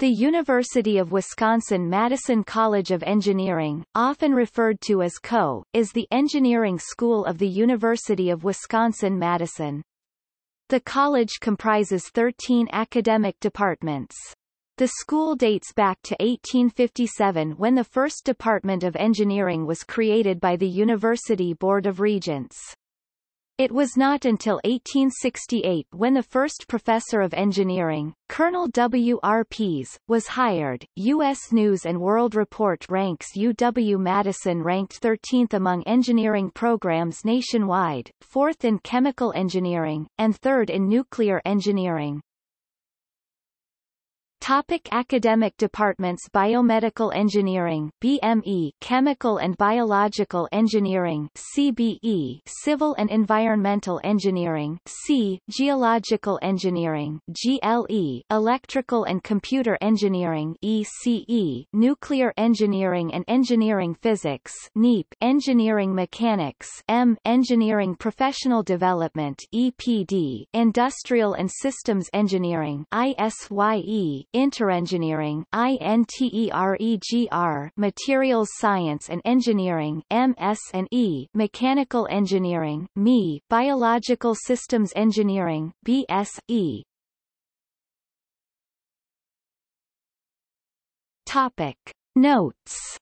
The University of Wisconsin-Madison College of Engineering, often referred to as CO, is the engineering school of the University of Wisconsin-Madison. The college comprises 13 academic departments. The school dates back to 1857 when the first Department of Engineering was created by the University Board of Regents. It was not until 1868 when the first professor of engineering, Colonel W. R. Pease, was hired. U.S. News and World Report ranks UW-Madison ranked 13th among engineering programs nationwide, 4th in chemical engineering, and 3rd in nuclear engineering. Topic academic departments Biomedical Engineering BME Chemical and Biological Engineering CBE Civil and Environmental Engineering C Geological Engineering GLE Electrical and Computer Engineering ECE Nuclear Engineering and Engineering Physics NEEP Engineering Mechanics M Engineering Professional Development EPD Industrial and Systems Engineering ISYE Interengineering INTEREGR Materials Science and Engineering MS&E Mechanical Engineering ME Biological Systems Engineering BSE Topic. Notes